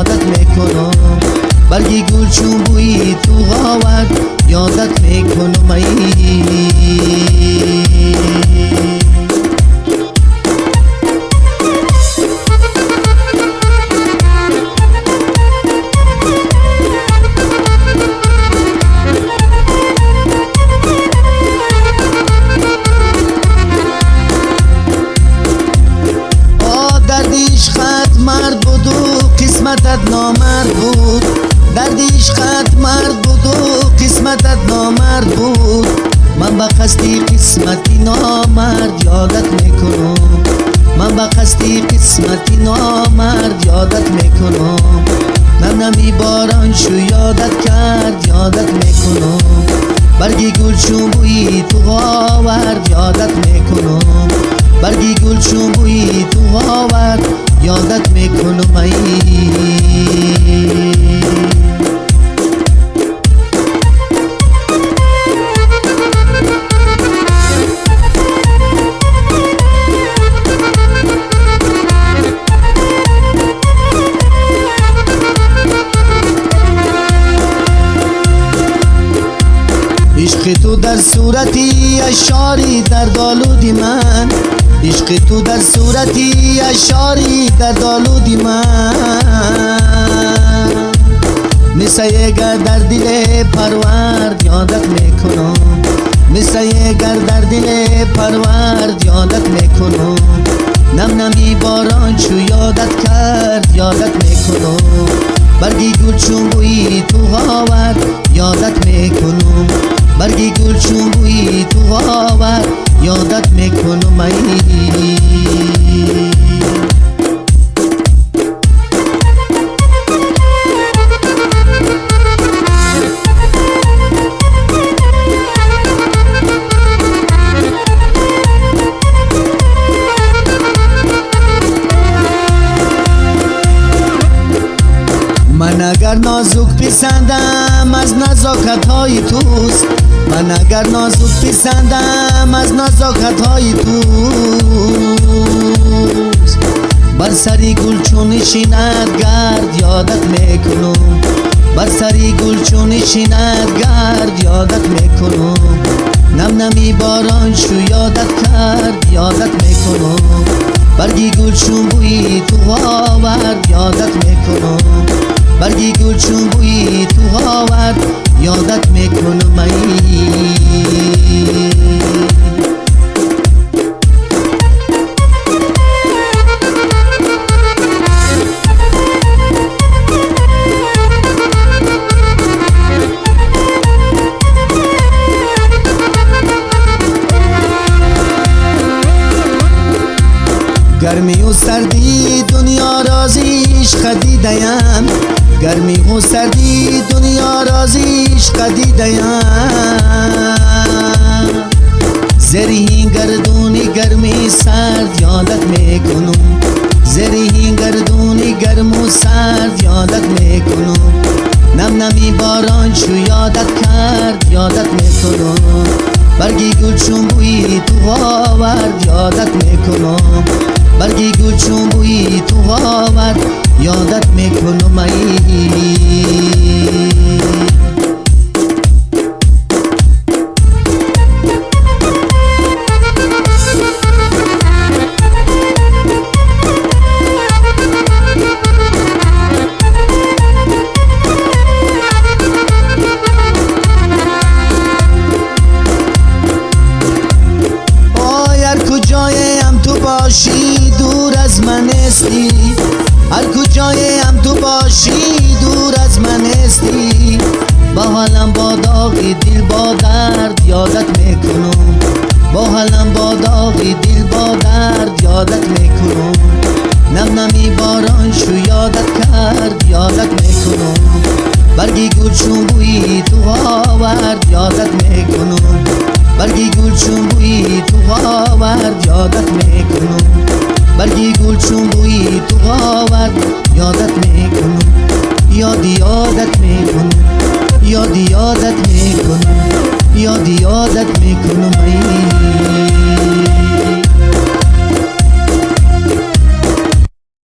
یادت می‌کنم. برگی گل چون بوی تو آورد یادت می‌کنم ای. نامرد بود دردی عشقت مرد بود و قسمتت نامرد بود من به قصدی قسمتی نامرد یادت می‌کنم. من به قصدی قسمتی نامرد یادت می‌کنم. نم نمی باران شو یادت کرد یادت می‌کنم. برگی گل چون بوی تو آورد یادت می‌کنم. برگی گل چون بوی تو آورد. یادت می‌کنم ای. عشق تو در صورتی اشاری در دالودی من. عشق تو در صورتی اشاری در دالودی من. مثل گر در دل پرورد یادت می‌کنم. مثل گر در دل پرورد یادت می‌کنم. نم نمی باران چو یادت کرد یادت می‌کنم. برگی گل چون بوی تو آورد یادت می‌کنم. برگی گل چون بوی تو آورد یادت می‌کنم. ای من اگر نازک پسندم از نزاکت های توست. من اگر نازک پسندم از نزاکت های توست. بر سری گل چون شیند گرد یادت می‌کنم. بر سری گل چون شیند گرد یادت می‌کنم. نم نمی باران شو یادت کرد یادت می‌کنم. برگی گل چون بوی تو آورد یادت می‌کنم. برگی گل چون بوی تو آورد یادت می‌کنم ای. گرمی و سردی دنیا رازیش خدیدیم گرمی و سردی دنیا رازیش خدیدیم زری گردونی گرمی سرد یادت می‌کنم. زری گردونی گرم و سرد یادت می‌کنم. نم نمی باران شو یادت کرد یادت می‌کنم. برگی گل چون بوی تو آورد یادت می‌کنم. برگی گل چون بوی تو آورد یادت می‌کنم ای باشی؟ دور از من استی. هر کجایم تو باشی دور از من استی. با حالم با داغی دل با درد یادت می‌کنم. با حالم با داغی دل با درد یادت می‌کنم. نم نمی باران شو یادت کرد یادت می‌کنم. برگی گل چون بوی تو آورد یادت می‌کنم. برگی گل چون بوی تو آورد یادت می‌کنم. یادت می‌کنم. یادی یادت می‌کنم. یادی یادت می‌کنم. یادی یادت می‌کنم. ای.